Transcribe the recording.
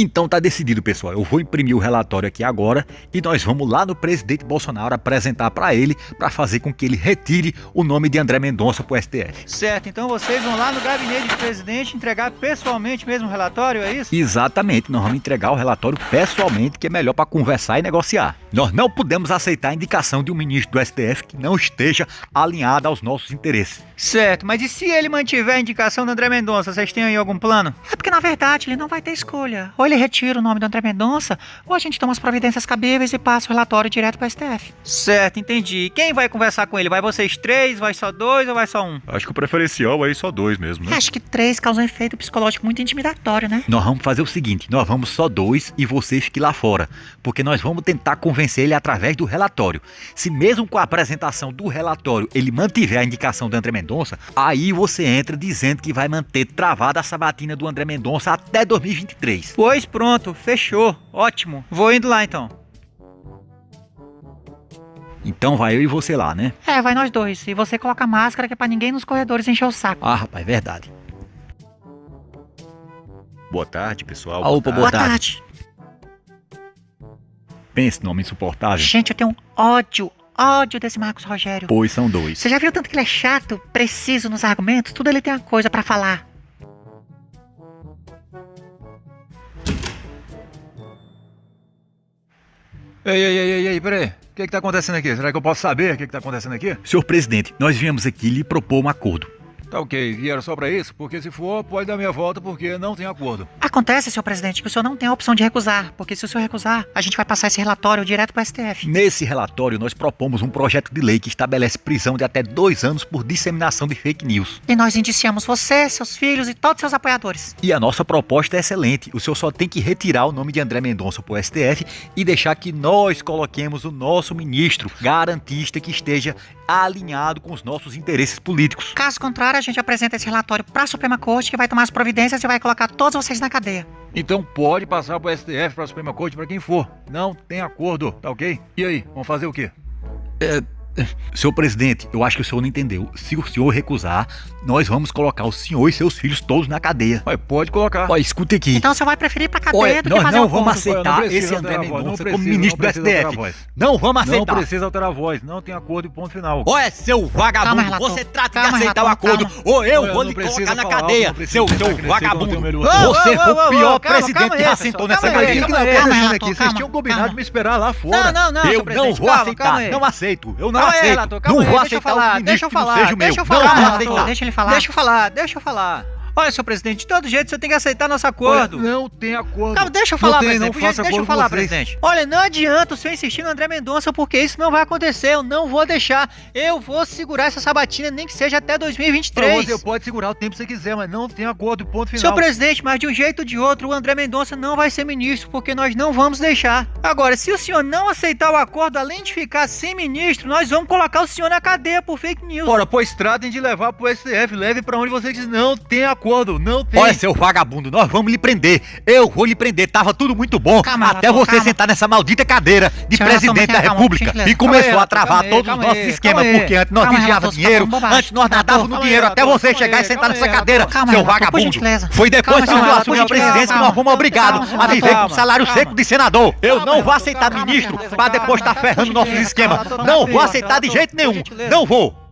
Então tá decidido, pessoal. Eu vou imprimir o relatório aqui agora e nós vamos lá no presidente Bolsonaro apresentar para ele para fazer com que ele retire o nome de André Mendonça pro STF. Certo, então vocês vão lá no gabinete do presidente entregar pessoalmente mesmo o relatório, é isso? Exatamente, nós vamos entregar o relatório pessoalmente, que é melhor para conversar e negociar. Nós não podemos aceitar a indicação de um ministro do STF que não esteja alinhado aos nossos interesses. Certo, mas e se ele mantiver a indicação do André Mendonça, vocês têm aí algum plano? É porque na verdade ele não vai ter escolha. Ou ele retira o nome do André Mendonça, ou a gente toma as providências cabíveis e passa o relatório direto para o STF. Certo, entendi. Quem vai conversar com ele? Vai vocês três, vai só dois ou vai só um? Acho que o preferencial aí só dois mesmo, né? Acho que três causa um efeito psicológico muito intimidatório, né? Nós vamos fazer o seguinte, nós vamos só dois e vocês fiquem lá fora, porque nós vamos tentar convencer ele através do relatório. Se mesmo com a apresentação do relatório ele mantiver a indicação do André Mendonça, aí você entra dizendo que vai manter travada a sabatina do André Mendonça até 2023. Pois pronto, fechou. Ótimo. Vou indo lá então. Então vai eu e você lá, né? É, vai nós dois. E você coloca máscara que é pra ninguém nos corredores encher o saco. Ah, rapaz, verdade. Boa tarde, pessoal. Ah, opa, Boa tarde. Pense nome insuportável. Gente, eu tenho um ódio, ódio desse Marcos Rogério. Pois são dois. Você já viu tanto que ele é chato, preciso nos argumentos? Tudo ele tem uma coisa pra falar. Ei, ei, ei, ei, ei, peraí. O que que tá acontecendo aqui? Será que eu posso saber o que que tá acontecendo aqui? Senhor presidente, nós viemos aqui lhe propor um acordo. Tá ok, vieram só pra isso? Porque se for, pode dar minha volta porque não tem acordo. Acontece, senhor presidente, que o senhor não tem a opção de recusar, porque se o senhor recusar, a gente vai passar esse relatório direto pro STF. Nesse relatório, nós propomos um projeto de lei que estabelece prisão de até dois anos por disseminação de fake news. E nós indiciamos você, seus filhos e todos seus apoiadores. E a nossa proposta é excelente. O senhor só tem que retirar o nome de André Mendonça pro STF e deixar que nós coloquemos o nosso ministro garantista que esteja alinhado com os nossos interesses políticos. Caso contrário, a gente apresenta esse relatório pra Suprema Corte, que vai tomar as providências e vai colocar todos vocês na cadeia. Então pode passar pro STF, pra Suprema Corte, pra quem for. Não tem acordo, tá ok? E aí, vamos fazer o quê? Senhor presidente, eu acho que o senhor não entendeu. Se o senhor recusar, nós vamos colocar o senhor e seus filhos todos na cadeia. Ué, pode colocar. Ó, escute aqui. Então você vai preferir pra cadeia Olha, do que nós fazer não o vamos aceitar não esse André Mendonça não como precisa, ministro não do STF. voz. Não vamos Não aceitar. precisa alterar a voz, não tem acordo e ponto final. Olha, seu vagabundo, Calma, relator. você trata Calma, de aceitar o relator, acordo, calma. ou eu vou não lhe colocar na cadeia, não seu, seu vagabundo. Você foi o pior presidente que aí, já sentou pessoal, nessa cadeia. O calma relator? Vocês tinham combinado de me esperar lá fora. Não, não, não, Eu não vou aceitar, não aceito, eu não Calma aí, aceito. relator, calma Não aí, vou deixa eu aceitar falar, o deixa eu falar, deixa eu falar, deixa ele falar. Deixa eu falar, deixa eu falar. Olha, seu presidente, de todo jeito você tem que aceitar nosso Olha, acordo. não tem acordo. Calma, deixa eu falar, tem, presidente. deixa eu falar, presidente. Olha, não adianta o senhor insistir no André Mendonça, porque isso não vai acontecer. Eu não vou deixar. Eu vou segurar essa sabatina, nem que seja até Pra 2023. você pode segurar o tempo que você quiser, mas não tem acordo ponto final. Senhor presidente, mas de um jeito ou de outro, o André Mendonça não vai ser ministro, porque nós não vamos deixar. Agora, se o senhor não aceitar o acordo, além de ficar sem ministro, nós vamos colocar o senhor na cadeia por fake news. Ora, pois tratem de levar pro STF, leve pra onde vocês quiserem. Não tem acordo, não tem. Olha, seu vagabundo, nós vamos lhe prender. Eu vou lhe prender. Tava tudo muito bom. Calma, até você calma. sentar nessa maldita cadeira de presidente da República. E começou a travar todos os nossos esquemas, porque antes nós tá dinheiro, antes nós nadávamos no dinheiro, até você calma chegar e sentar calma nessa cadeira, Calma, seu vagabundo. Foi depois que relator, assumimos a presidência que nós fomos obrigados a viver com salário seco de senador. Eu não vou aceitar ministro pra calma, depois estar ferrando nossos esquemas. Não vou aceitar de jeito nenhum. Não vou.